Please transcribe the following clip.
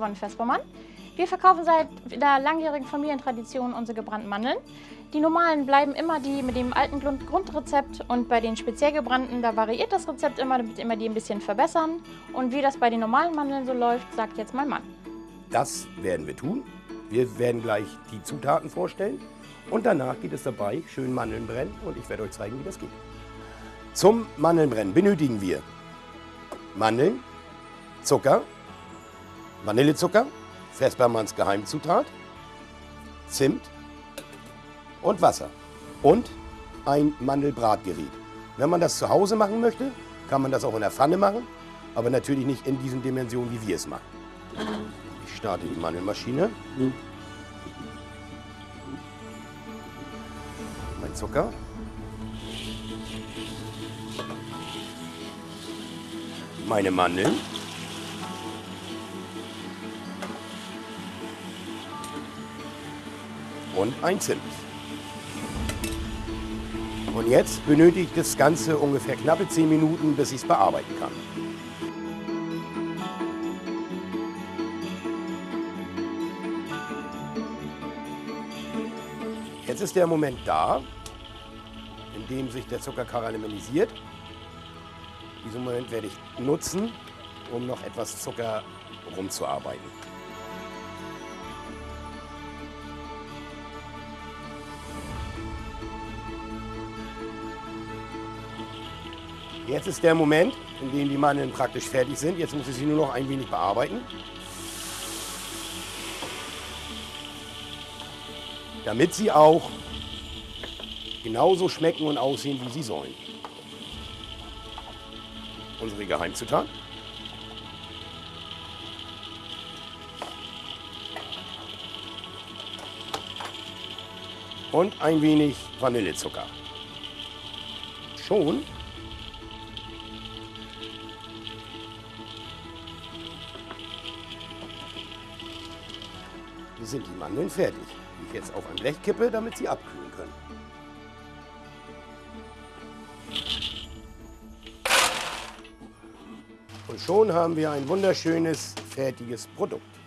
Yvonne Vespermann. Wir verkaufen seit der langjährigen Familientradition unsere gebrannten Mandeln. Die normalen bleiben immer die mit dem alten Grundrezept und bei den speziell gebrannten, da variiert das Rezept immer, damit immer die ein bisschen verbessern. Und wie das bei den normalen Mandeln so läuft, sagt jetzt mein Mann. Das werden wir tun. Wir werden gleich die Zutaten vorstellen und danach geht es dabei schön Mandeln brennen und ich werde euch zeigen, wie das geht. Zum Mandelnbrennen benötigen wir Mandeln, Zucker, Vanillezucker, Vespermanns Geheimzutat, Zimt und Wasser und ein Mandelbratgerät. Wenn man das zu Hause machen möchte, kann man das auch in der Pfanne machen, aber natürlich nicht in diesen Dimensionen, wie wir es machen. Ich starte die Mandelmaschine. Mein Zucker. Meine Mandeln. Und ein Zimt. Und jetzt benötigt das Ganze ungefähr knappe 10 Minuten, bis ich es bearbeiten kann. Jetzt ist der Moment da, in dem sich der Zucker karamellisiert. Diesen Moment werde ich nutzen, um noch etwas Zucker rumzuarbeiten. Jetzt ist der Moment, in dem die Mandeln praktisch fertig sind. Jetzt muss ich sie nur noch ein wenig bearbeiten. Damit sie auch genauso schmecken und aussehen, wie sie sollen. Unsere Geheimzutat. Und ein wenig Vanillezucker. Schon sind die Mandeln fertig, die ich jetzt auf ein Blech kippe, damit sie abkühlen können. Und schon haben wir ein wunderschönes, fertiges Produkt.